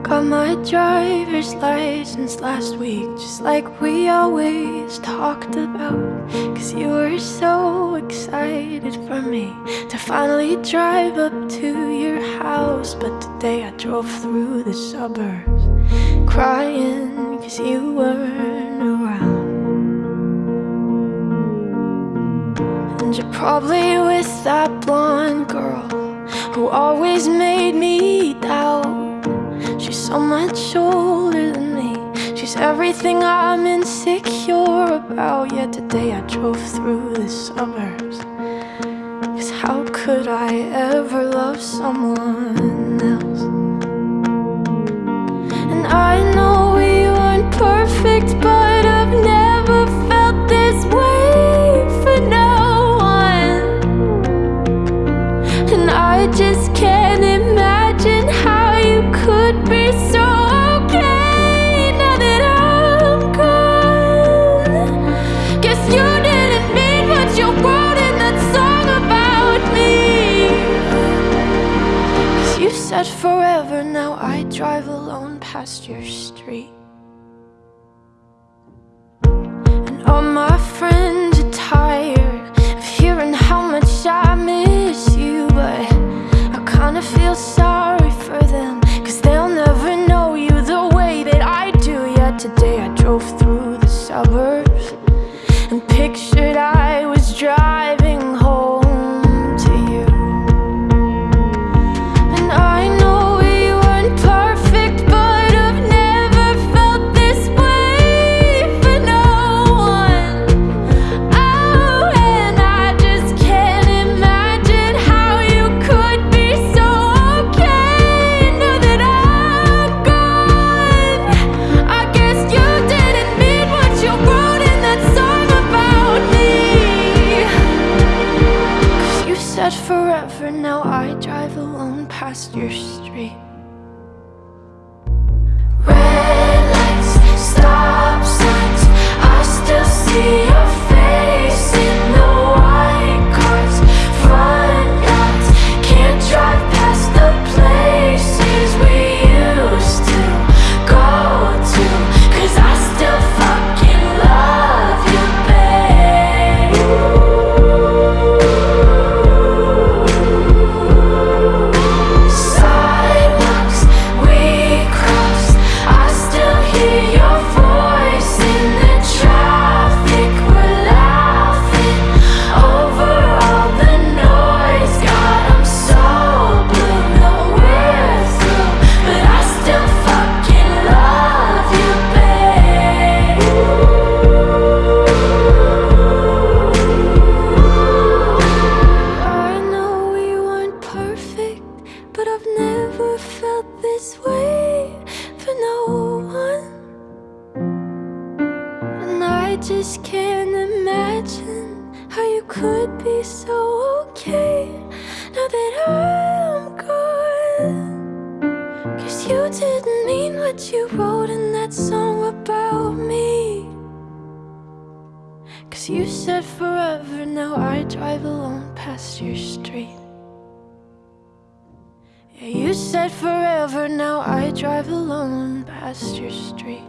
Got my driver's license last week, just like we always talked about. Cause you were so excited for me to finally drive up to your house. But today I drove through the suburbs crying cause you weren't around. And you're probably with that blonde girl who always made me doubt. She's so much older than me. She's everything I'm insecure about. Yet today I drove through the suburbs. Cause how could I ever love someone drive alone past your street. Now I drive alone past your street. Never felt this way for no one. And I just can't imagine how you could be so okay now that I'm gone. Cause you didn't mean what you wrote in that song about me. Cause you said forever, now I drive alone past your street. You said forever, now I drive alone past your street.